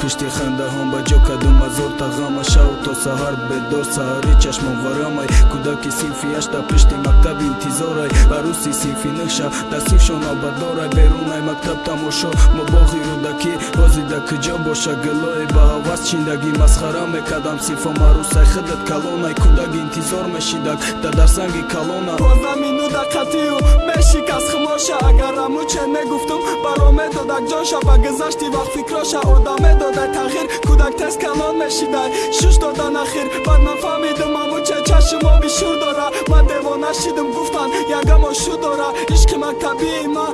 пишти хандаҳон ба ҷо кадум азор тағама шав то саҳар бедор саҳари чашмон варамай. Кӯдаки синфи ашта пишти мактаб интизорай. Ва рӯси синфи нӯша дастившон обадорай берунай мактаб тамошо мо боғи рӯдакӣ. Ҳозида куҷо боша гилое ба ҳавас чиндагӣ масхара мекардам. Синфо марусай хидат калонай. Кӯдак интизор мешидак да дар санги калона. Заминуда қатию мешикаст хмоша агар амуче мегуфтум баро медодак ҷоша ба гузашти вақт фикроша одам медодай тағйир кӯдак тез калон мешидай шуш додан ахир баъд ман фаҳмидум амуче чашм оби шур дора ман девона шидум гуфтан ягамо шу дора ишқи мактабии ма я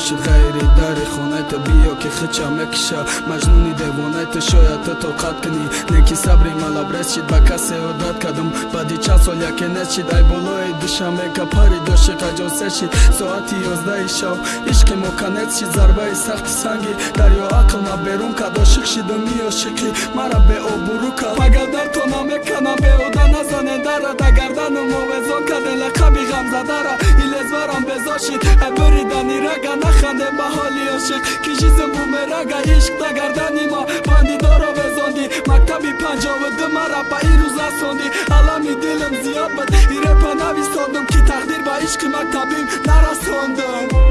дарумуши ғайри дари хонайта биё ки хича мекиша маҷнуни девонайта шояд ту тоқат кунӣ неки сабри малабрес шид ба касе одат кардум баъди чанд сол яке нес шид ай болои душамека пари доши қаҷосе шид соати ёздаи шав ишқи мо канет шид зарбаи сахти санги дарё ақл ма берун кад ошиқ шидум иёшиқи мара беобурӯ кад магар дар то намеканам беҳуда назане дара да гардану мовезон каде лақаби ғамзадара илезварам безор шид буридани рага наханде ба ҳоли ошиқ ки жизм бумерага ишқ да гардани ма бандидоро везонди мактаби панҷовуду мара ба ин рӯз расонди алами дилам зиёд буд ирепа навистодум ки тақдир ба ишқи мактабим нарасондум